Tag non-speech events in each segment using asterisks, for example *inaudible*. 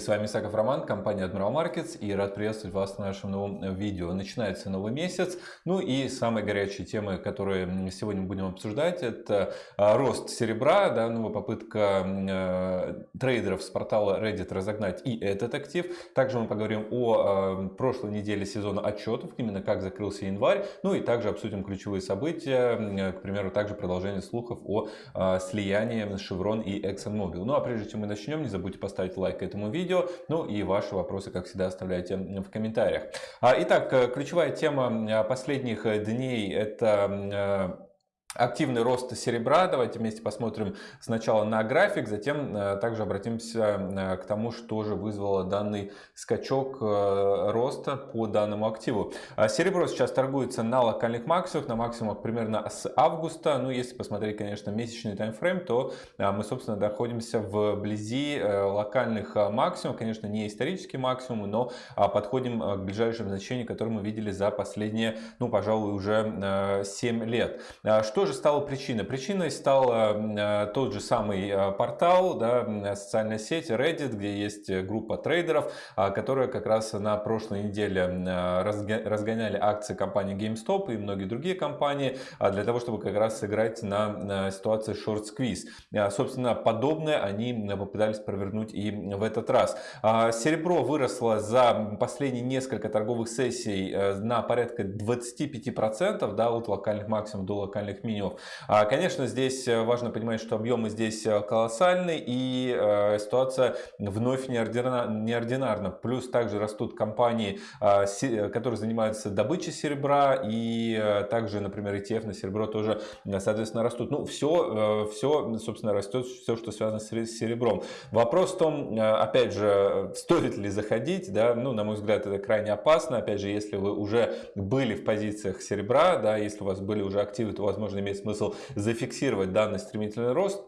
С вами Исаков Роман, компания Admiral Markets и рад приветствовать вас в нашем новом видео. Начинается новый месяц, ну и самые горячие темы, которые сегодня будем обсуждать, это а, рост серебра, да, новая попытка э, трейдеров с портала Reddit разогнать и этот актив. Также мы поговорим о э, прошлой неделе сезона отчетов, именно как закрылся январь, ну и также обсудим ключевые события, э, к примеру, также продолжение слухов о э, слиянии Chevron и ExxonMobil. Ну а прежде чем мы начнем, не забудьте поставить лайк этому видео. Ну и ваши вопросы, как всегда, оставляйте в комментариях. А, итак, э, ключевая тема последних дней это э, активный рост серебра. Давайте вместе посмотрим сначала на график, затем э, также обратимся э, к тому, что же вызвало данный скачок э, роста по данному активу. А серебро сейчас торгуется на локальных максимумах, на максимумах примерно с августа. Ну, если посмотреть, конечно, месячный таймфрейм, то мы, собственно, находимся вблизи локальных максимумов. Конечно, не исторические максимумы, но подходим к ближайшим значениям, которые мы видели за последние, ну, пожалуй, уже 7 лет. Что что же стало причиной? Причиной стал э, тот же самый э, портал, да, социальная сеть Reddit, где есть группа трейдеров, а, которая как раз на прошлой неделе разгоняли акции компании GameStop и многие другие компании а, для того, чтобы как раз сыграть на ситуации short squeeze. А, собственно, подобное они попытались провернуть и в этот раз. Серебро выросло за последние несколько торговых сессий э, на порядка 25% да, от локальных максимумов до локальных минимумов меню. А, конечно, здесь э, важно понимать, что объемы здесь э, колоссальны и э, ситуация вновь неординарна. Плюс также растут компании, а, которые занимаются добычей серебра и также, например, ETF на серебро тоже, соответственно, растут. Ну, все, все, собственно, растет, все, что связано с серебром. Вопрос в том, опять же, стоит ли заходить, да, ну, на мой взгляд, это крайне опасно. Опять же, если вы уже были в позициях серебра, да, если у вас были уже активы, то, возможно, имеет смысл зафиксировать данный стремительный рост.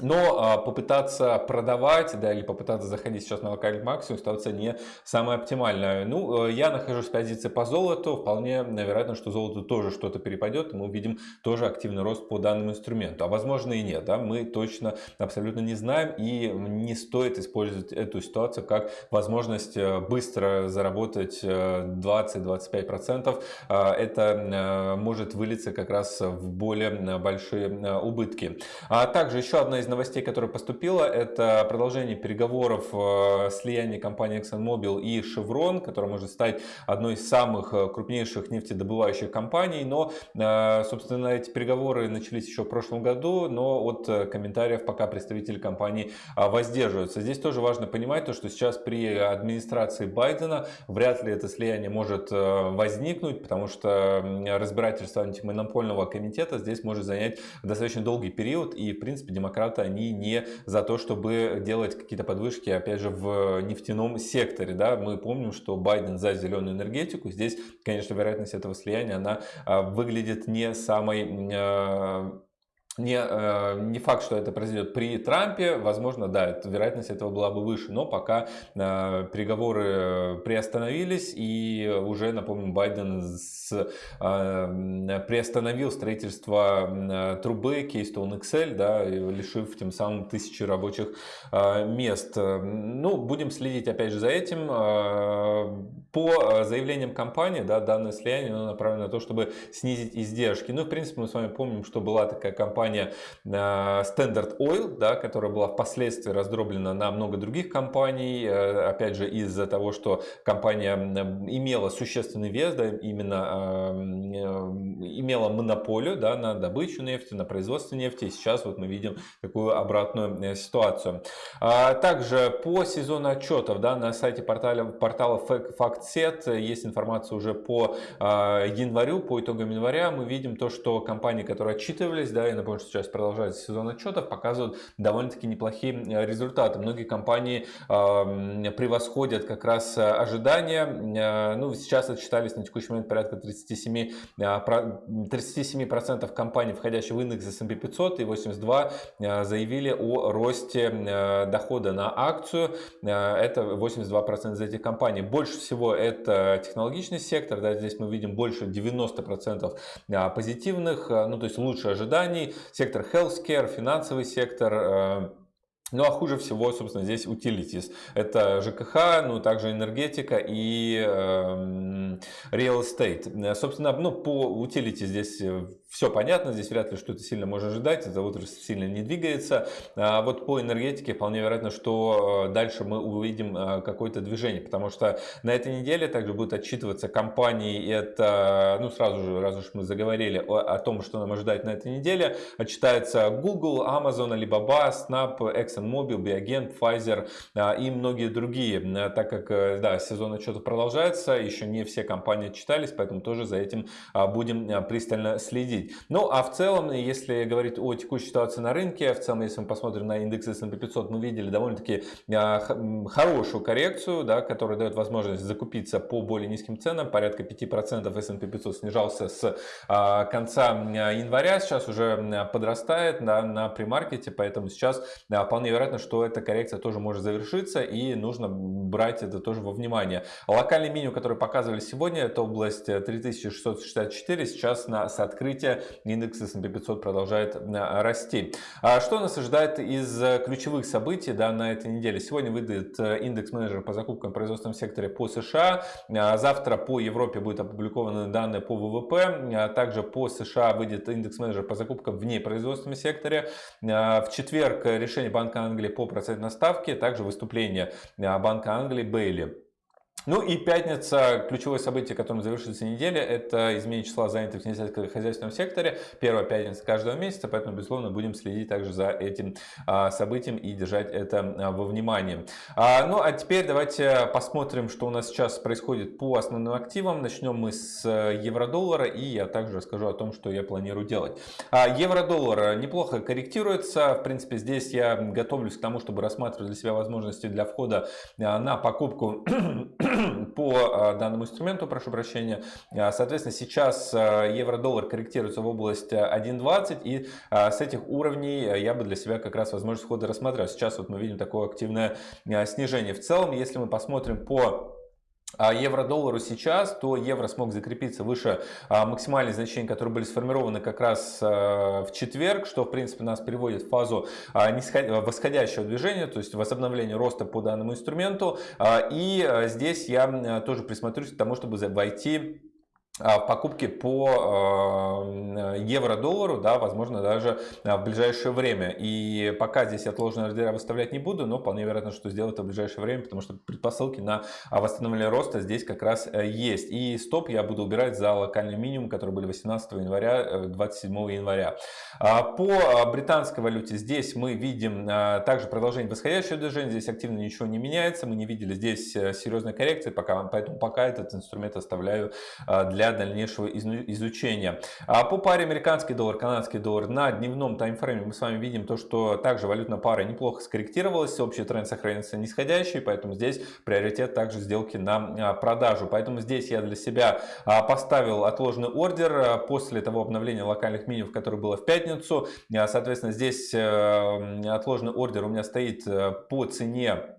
Но а, попытаться продавать, да, или попытаться заходить сейчас на локальный максимум, ситуация не самая оптимальная. Ну, э, я нахожусь в позиции по золоту, вполне вероятно, что золото тоже что-то перепадет, и мы увидим тоже активный рост по данному инструменту. А возможно и нет, да, мы точно абсолютно не знаем, и не стоит использовать эту ситуацию как возможность э, быстро заработать 20-25%. Э, а, это может вылиться как раз в более большие убытки. А также еще одна из новостей, которая поступила, это продолжение переговоров э, слияния компании ExxonMobil и Chevron, которая может стать одной из самых э, крупнейших нефтедобывающих компаний. Но, э, собственно, эти переговоры начались еще в прошлом году, но от комментариев пока представители компании воздерживаются. Здесь тоже важно понимать, то, что сейчас при администрации Байдена вряд ли это слияние может возникнуть, потому что разбирательство антимонопольного комитета здесь может занять достаточно долгий период, и, в принципе, демократы демократы, они не за то, чтобы делать какие-то подвышки, опять же, в нефтяном секторе. Да? Мы помним, что Байден за зеленую энергетику. Здесь, конечно, вероятность этого слияния, она а, выглядит не самой а, не, э, не факт, что это произойдет при Трампе, возможно, да, это, вероятность этого была бы выше, но пока э, переговоры приостановились и уже, напомню, Байден с, э, приостановил строительство э, трубы Keystone XL, да, лишив тем самым тысячи рабочих э, мест. Ну, будем следить опять же за этим. Э, по заявлениям компании, да, данное слияние направлено на то, чтобы снизить издержки. Ну, в принципе, мы с вами помним, что была такая компания компания э, Standard Oil, да, которая была впоследствии раздроблена на много других компаний, э, опять же из-за того, что компания имела существенный вес, да, именно э, имела монополию да, на добычу нефти, на производство нефти, и сейчас вот мы видим такую обратную ситуацию. А также по сезону отчетов да, на сайте портала, портала FactSet есть информация уже по январю, по итогам января мы видим то, что компании, которые отчитывались, да, я напомню, что сейчас продолжается сезон отчетов, показывают довольно-таки неплохие э, результаты. Многие компании э, превосходят как раз э, ожидания. Э, ну, сейчас отчитались на текущий момент порядка 37%, 37% компаний, входящих в индекс S&P 500 и 82 заявили о росте дохода на акцию. Это 82% из этих компаний. Больше всего это технологичный сектор. Да, здесь мы видим больше 90% позитивных, ну то есть лучше ожиданий сектор healthcare, финансовый сектор, э, Ну а хуже всего, собственно, здесь utilities. Это ЖКХ, ну также энергетика и э, real estate. Собственно, ну по utilities здесь э, все понятно, здесь вряд ли что-то сильно можно ожидать, эта отрасль сильно не двигается. А вот по энергетике вполне вероятно, что э, дальше мы увидим э, какое-то движение, потому что на этой неделе также будут отчитываться компании, это, ну сразу же, раз уж мы заговорили о, о том, что нам ожидать на этой неделе, отчитается Google, Amazon, Alibaba, Snap, ExxonMobil, Biogen, Pfizer а, и многие другие, так как э, да, сезон отчетов продолжается, еще не все компании отчитались, поэтому тоже за этим а, будем пристально следить следить. Ну, а в целом, если говорить о текущей ситуации на рынке, в целом, если мы посмотрим на индекс S&P 500, мы видели довольно-таки а, хорошую коррекцию, да, которая дает возможность закупиться по более низким ценам. Порядка 5% S&P 500 снижался с а, конца января, сейчас уже подрастает да, на премаркете, поэтому сейчас вполне вероятно, что эта коррекция тоже может завершиться и нужно брать это тоже во внимание. Локальный минимум, который показывали сегодня, это область 3664, сейчас на, с открытия развития. Индекс S&P 500 продолжает э, расти. А что нас ожидает из э, ключевых событий да, на этой неделе? Сегодня выйдет э, индекс менеджера по закупкам в производственном секторе по США. А завтра по Европе будут опубликованы данные по ВВП. А также по США выйдет индекс менеджера по закупкам в непроизводственном секторе. В четверг решение Банка Англии по процентной ставке. Также выступление Банка Англии Бейли. Ну и пятница, ключевое событие, которым завершится неделя, это изменение числа занятых в несельскохозяйственном секторе. Первая пятница каждого месяца, поэтому, безусловно, будем следить также за этим а, событием и держать это а, во внимании. А, ну а теперь давайте посмотрим, что у нас сейчас происходит по основным активам. Начнем мы с э, евро-доллара и я также расскажу о том, что я планирую делать. Евро-доллар неплохо корректируется. В принципе, здесь я готовлюсь к тому, чтобы рассматривать для себя возможности для входа на покупку *clears throat* по а, данному инструменту, прошу прощения. А, соответственно, сейчас а, евро-доллар корректируется в область 1.20 и с этих уровней я бы для себя как раз возможность входа рассмотрел. Сейчас вот мы видим такое активное снижение. В целом, если мы посмотрим по евро-доллару сейчас, то евро смог закрепиться выше максимальных значений, которые были сформированы как раз в четверг, что в принципе нас переводит в фазу восходящего движения, то есть возобновления роста по данному инструменту. И здесь я тоже присмотрюсь к тому, чтобы войти а, покупки по э, евро-доллару, да, возможно, даже а, в ближайшее время. И пока здесь отложенные ордера выставлять не буду, но вполне вероятно, что сделаю это в ближайшее время, потому что предпосылки на восстановление роста здесь как раз э, есть. И стоп я буду убирать за локальный минимум, который были 18 января, 27 э, января. А, по британской валюте здесь мы видим также продолжение восходящего движения, здесь активно ничего не меняется, мы не видели здесь серьезной коррекции, пока, поэтому пока этот инструмент оставляю для дальнейшего изучения. А по паре американский доллар, канадский доллар на дневном таймфрейме мы с вами видим то, что также валютная пара неплохо скорректировалась, общий тренд сохранится нисходящий, поэтому здесь приоритет также сделки на а, продажу. Поэтому здесь я для себя а, поставил отложенный ордер после того обновления локальных минимумов, которое было в пятницу. Соответственно, здесь э, отложенный ордер у меня стоит э, по цене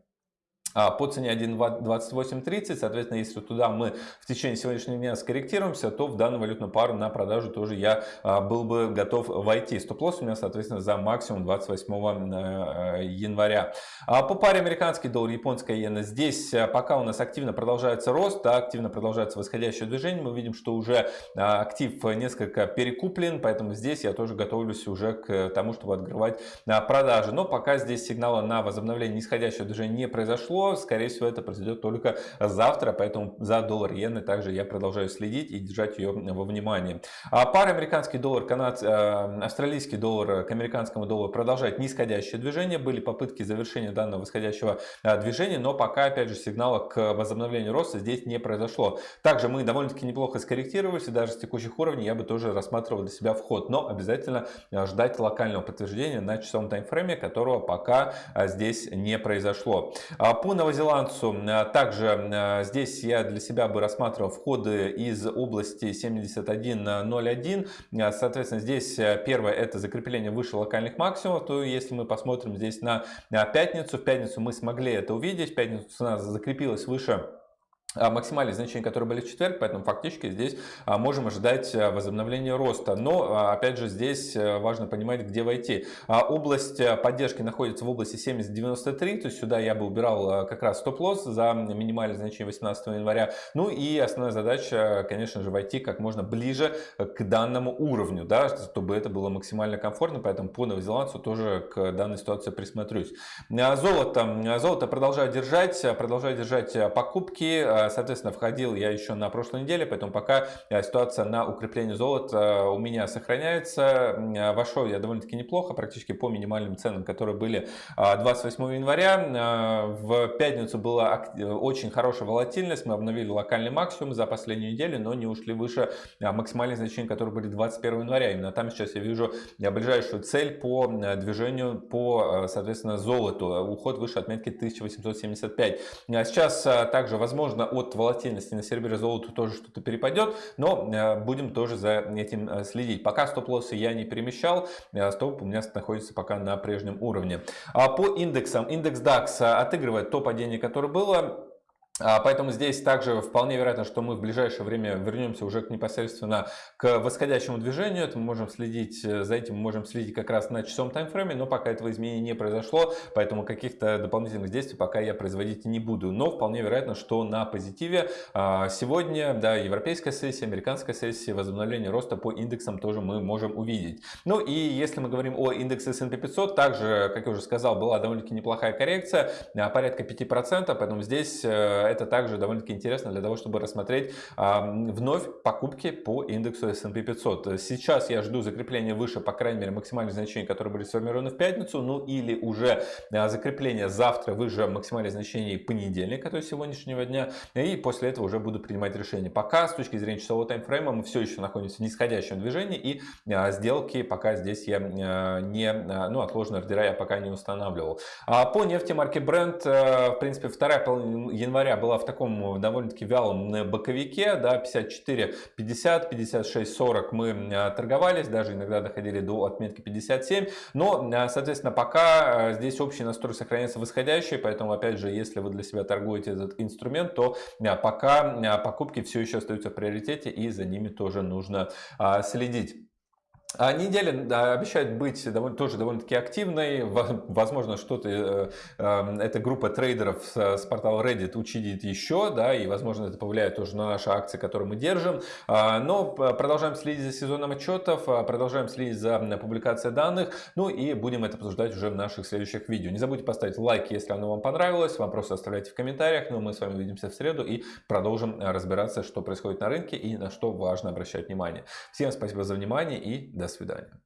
по цене 1.2830, соответственно, если туда мы в течение сегодняшнего дня скорректируемся, то в данную валютную пару на продажу тоже я а, был бы готов войти. Стоп-лосс у меня, соответственно, за максимум 28 э, января. А по паре американский доллар, японская иена, здесь пока у нас активно продолжается рост, активно продолжается восходящее движение, мы видим, что уже актив несколько перекуплен, поэтому здесь я тоже готовлюсь уже к тому, чтобы открывать продажи. Но пока здесь сигнала на возобновление нисходящего движения не произошло, Скорее всего, это произойдет только завтра, поэтому за доллар иены также я продолжаю следить и держать ее во внимании. А пара американский доллар, канад, э, австралийский доллар к американскому доллару продолжает нисходящее движение. Были попытки завершения данного восходящего э, движения, но пока, опять же, сигнала к возобновлению роста здесь не произошло. Также мы довольно-таки неплохо скорректировались, и даже с текущих уровней я бы тоже рассматривал для себя вход, но обязательно э, ждать локального подтверждения на часовом таймфрейме, которого пока здесь не произошло. А по по новозеландцу э, также э, здесь я для себя бы рассматривал входы из области 71.01. Э, соответственно, здесь первое это закрепление выше локальных максимумов. То если мы посмотрим здесь на пятницу, в пятницу мы смогли это увидеть. В пятницу цена закрепилась выше максимальные значения, которые были в четверг, поэтому фактически здесь а, можем ожидать а, возобновления роста. Но, опять же, здесь важно понимать, где войти. Область поддержки находится в области 70-93, то есть сюда я бы убирал как раз стоп-лосс за минимальное значение 18 января. Ну и основная задача, конечно же, войти как можно ближе к данному уровню, да, чтобы это было максимально комфортно, поэтому по новозеландцу тоже к данной ситуации присмотрюсь. Золото. Золото продолжаю держать, продолжаю держать покупки Э, соответственно, входил я еще на прошлой неделе, поэтому пока э, ситуация на укрепление золота э, у меня сохраняется. Вошел я довольно-таки неплохо, практически по минимальным ценам, которые были 28 января. В пятницу была очень хорошая волатильность, мы обновили локальный максимум за последнюю неделю, но не ушли выше максимальных значений, которые были 21 января. Именно там сейчас я вижу ближайшую цель по движению по, соответственно, золоту. Уход выше отметки 1875. Сейчас также возможно от волатильности на сервере золота тоже что-то перепадет, но э, будем тоже за этим э, следить. Пока стоп-лоссы я не перемещал, э, стоп у меня находится пока на прежнем уровне. А по индексам, индекс DAX отыгрывает то падение, которое было, поэтому здесь также вполне вероятно, что мы в ближайшее время вернемся уже непосредственно к восходящему движению. Это мы можем следить, э, за этим мы можем следить как раз на часовом таймфрейме, но пока этого изменения не произошло, поэтому каких-то дополнительных действий пока я производить не буду. Но вполне вероятно, что на позитиве а, сегодня да, европейская сессия, американская сессия, возобновление роста по индексам тоже мы можем увидеть. Ну и если мы говорим о индексе S&P 500, также, как я уже сказал, была довольно-таки неплохая коррекция, а, порядка 5%, поэтому здесь э, это также довольно-таки интересно для того, чтобы рассмотреть вновь покупки по индексу S&P 500. Сейчас я жду закрепления выше, по крайней мере, максимальных значений, которые были сформированы в пятницу, ну или уже а, закрепление завтра выше максимальных значений понедельника, то есть сегодняшнего дня, и после этого уже буду принимать решение. Пока с точки зрения часового таймфрейма мы все еще находимся в нисходящем движении, и а, сделки пока здесь я а, не, ну отложенные ордера я пока не устанавливал. По нефти марки Brent, в принципе, вторая половина января была в таком э, довольно-таки вялом э, боковике, да, 54, 50, 56, 40 мы э, торговались, даже иногда доходили до отметки 57, но, соответственно, пока здесь общий настрой сохраняется восходящий, поэтому, опять же, если вы для себя торгуете этот инструмент, то пока покупки все еще остаются в приоритете и за ними тоже нужно следить. А неделя обещает быть довольно, тоже довольно-таки активной. Возможно, что-то э, э, эта группа трейдеров с, с портала Reddit учидит еще, да, и, возможно, это повлияет тоже на наши акции, которые мы держим. А, но продолжаем следить за сезоном отчетов, а, продолжаем следить за публикацией данных, ну и будем это обсуждать уже в наших следующих видео. Не забудьте поставить лайк, если оно вам понравилось, вопросы оставляйте в комментариях, ну мы с вами увидимся в среду и продолжим разбираться, что происходит на рынке и на что важно обращать внимание. Всем спасибо за внимание и до свидания.